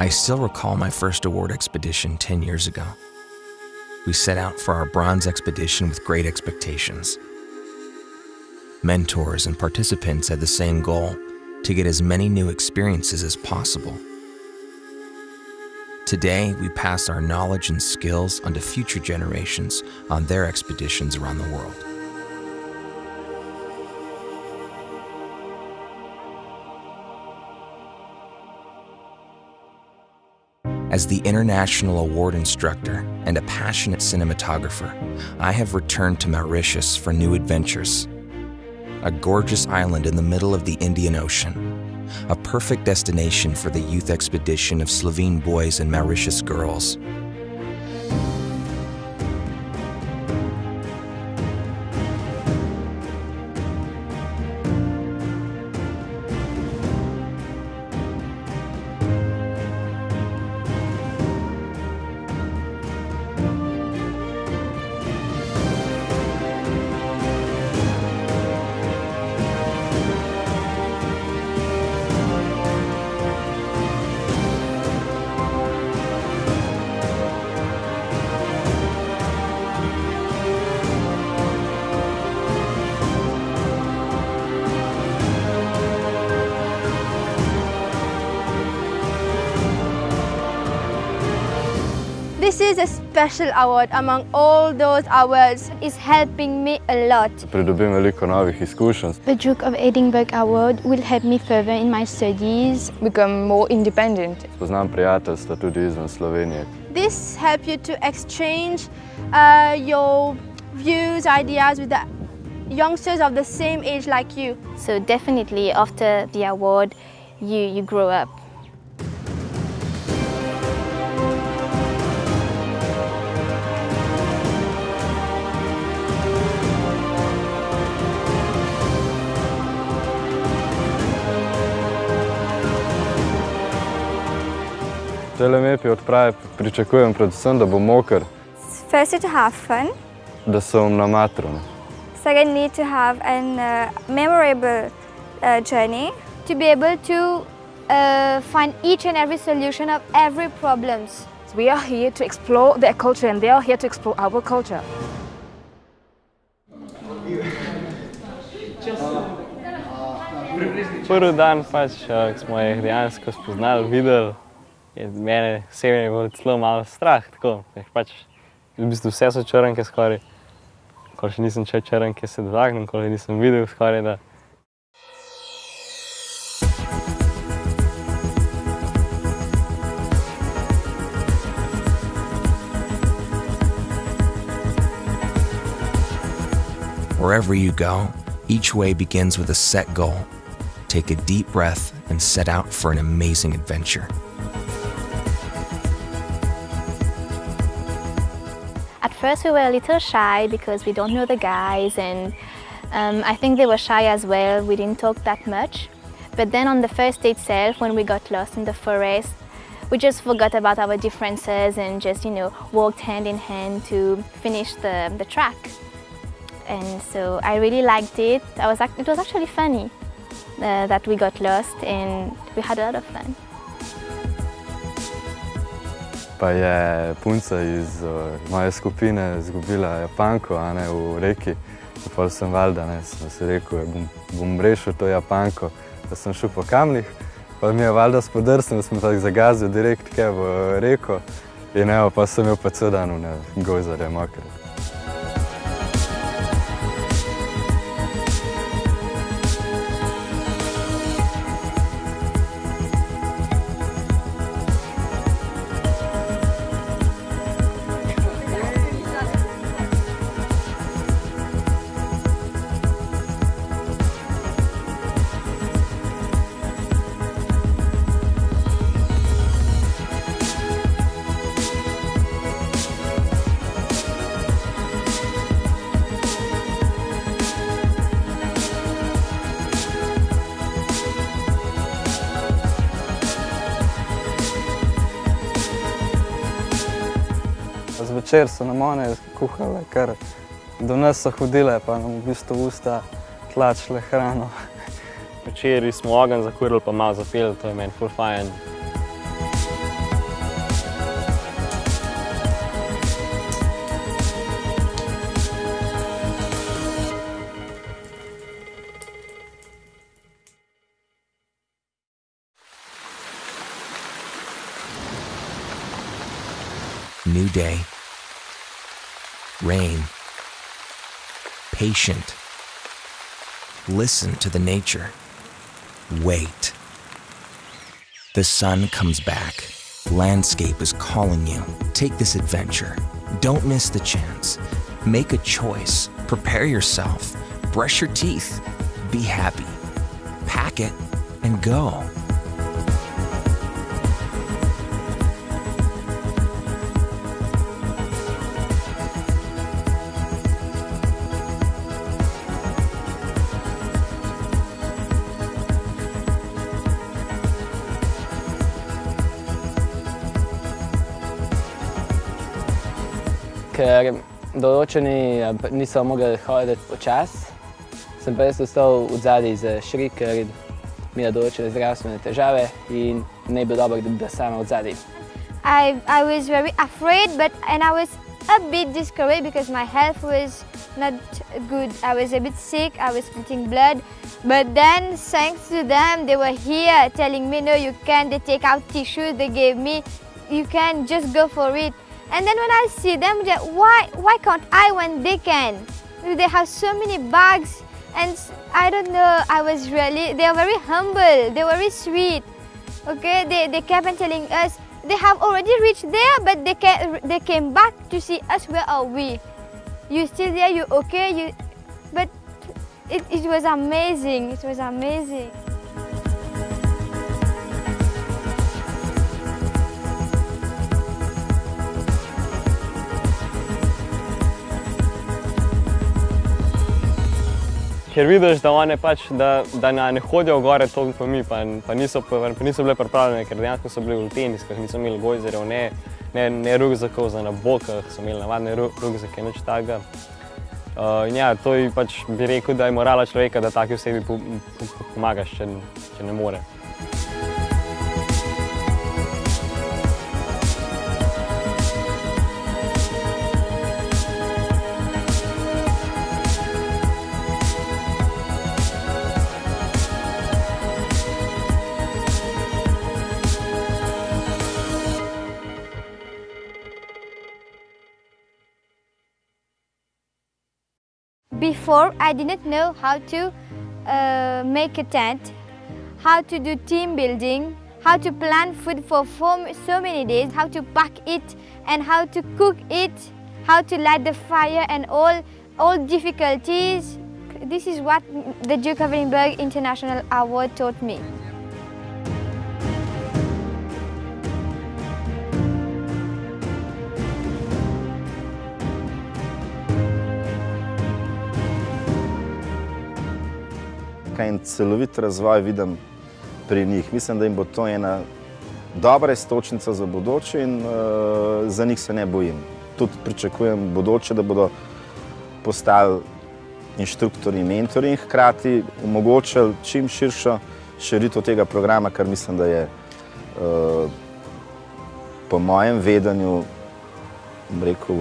I still recall my first award expedition 10 years ago. We set out for our bronze expedition with great expectations. Mentors and participants had the same goal to get as many new experiences as possible. Today, we pass our knowledge and skills onto future generations on their expeditions around the world. As the international award instructor and a passionate cinematographer, I have returned to Mauritius for new adventures. A gorgeous island in the middle of the Indian Ocean, a perfect destination for the youth expedition of Slovene boys and Mauritius girls. Is a special award among all those awards. It's helping me a lot. Pridobim veliko novih izkušenj. The Duke of Edinburgh Award will help me further in my studies. Become more independent. Spoznam prijateljstva tudi izven Slovenije. This helps you to exchange uh, your views, ideas with the youngsters of the same age like you. So definitely after the award, you, you grow up. Tele lepi odprave pričakujem predvsem, da bo moker, First, to have fun. da sem na matru. Second, need to have a uh, memorable uh, journey. To be able to uh, find each and every solution of every problems. We are here to explore their culture and they are here to explore our culture. Prvi dan, pač, eh, ko smo jih dejansko spoznali, videli, bilo celo malo strah. Tako, pač, v bistvu vse so črnke skoraj. Ko še nisem če črnke se ko nisem videl skoraj da. Wherever you go, each way begins with a set goal. Take a deep breath and set out for an amazing adventure. First we were a little shy because we don't know the guys and um, I think they were shy as well. We didn't talk that much. But then on the first day itself, when we got lost in the forest, we just forgot about our differences and just, you know, walked hand in hand to finish the, the track. And so I really liked it. I was, it was actually funny uh, that we got lost and we had a lot of fun. Pa je punca iz uh, moje skupine izgubila Japanko a ne, v reki. In pol sem valjda, ne, sem si rekel, bom, bom rešil to Japanko, da sem šel po kamnih. Pa mi je valjda spodrsnil, sem tako zagazil direkt v reko. In evo, pa sem imel pa cel dan v gojzare mokre. Zvečer so nam one kuhale, kar do nas so hodile, pa nam v bistvu usta tlačile hrano. Včeraj smo ogenj zakurili, pa malo zapeli, to je meni ful fajn. New day. Rain. Patient. Listen to the nature. Wait. The sun comes back. Landscape is calling you. Take this adventure. Don't miss the chance. Make a choice. Prepare yourself. Brush your teeth. Be happy. Pack it and go. Ker določeni niso mogli hoditi počasi, sem pa jaz ostal v šri, ker imela določene zdravstvene težave in ne bi dobro, da bi sama v. I, I was very afraid, but and I was a bit discouraged because my health was not good. I was a bit sick, I was splitting blood. But then, thanks to them, they were here telling me, no, you can. They take out tissues they gave me. You can just go for it. And then when I see them, they're, why, why can't I when they can? They have so many bags and I don't know, I was really, they are very humble, they were very sweet. Okay, they, they kept on telling us, they have already reached there, but they, came, they came back to see us, where are we? You still there, you okay? You, but it, it was amazing, it was amazing. Ker vidiš, da one pač, da, da ne hodijo gore toliko pa mi, pa, pa, niso, pa, pa niso bile pripravljene, ker dejansko so bili v teniskah, niso imeli gojzerjev, ne, ne, ne rugzakov za na bokah, so imeli navadne rugzake, nič takega. Uh, in ja, to je pač bi rekel, da je morala človeka, da taki osebi pomagaš, če, če ne more. Before, I didn't know how to uh, make a tent, how to do team building, how to plan food for so many days, how to pack it and how to cook it, how to light the fire and all, all difficulties. This is what the Duke of Edinburgh International Award taught me. En celovit razvoj vidim pri njih. Mislim, da jim bo to ena dobra istočnica za bodoče in uh, za njih se ne bojim. Tudi pričakujem bodoče, da bodo postali inštruktori in mentori in hkrati omogočili čim širšo širitev tega programa, kar mislim, da je uh, po mojem vedenju rekel,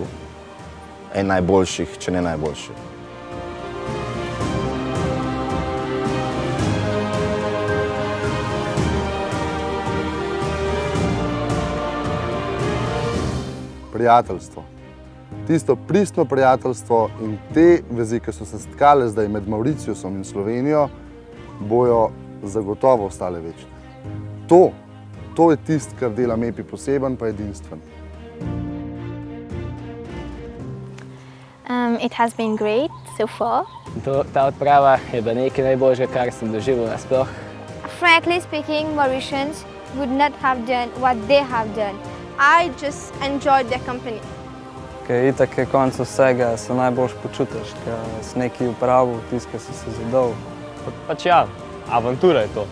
en najboljših, če ne najboljših. Prijateljstvo. Tisto pristno prijateljstvo in te vezi, ki so se stkale zdaj med Mauriciusom in Slovenijo, bojo zagotovo ostale večne. To, to je tist, kar dela MEPI poseben pa edinstven. Um, it has been great so far. To, ta odprava je bila nekaj najboljšega, kar sem doživel nasploh. Frankly speaking, Mauritians would not have done what they have done. I just enjoyed their company. Ker itak je konc vsega, se najboljš počutiš, ker si nekaj upravil, tiskaj si se zadol. Pač ja, avantura je to.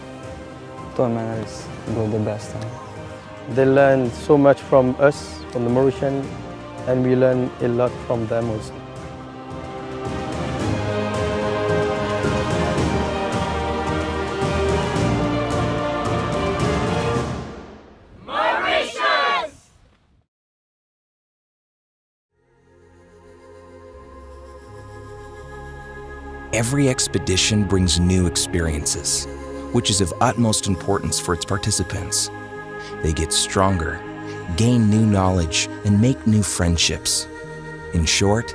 To je meni res bilo the best. They learn so much from us, from the Mauritian, and we learn a lot from them also. Every expedition brings new experiences, which is of utmost importance for its participants. They get stronger, gain new knowledge, and make new friendships. In short,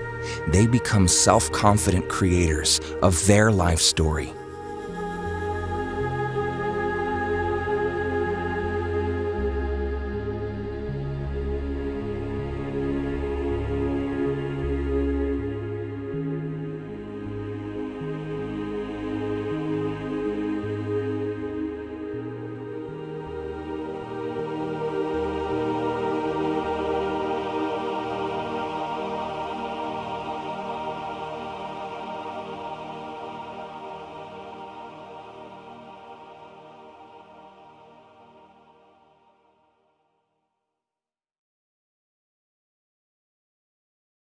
they become self confident creators of their life story.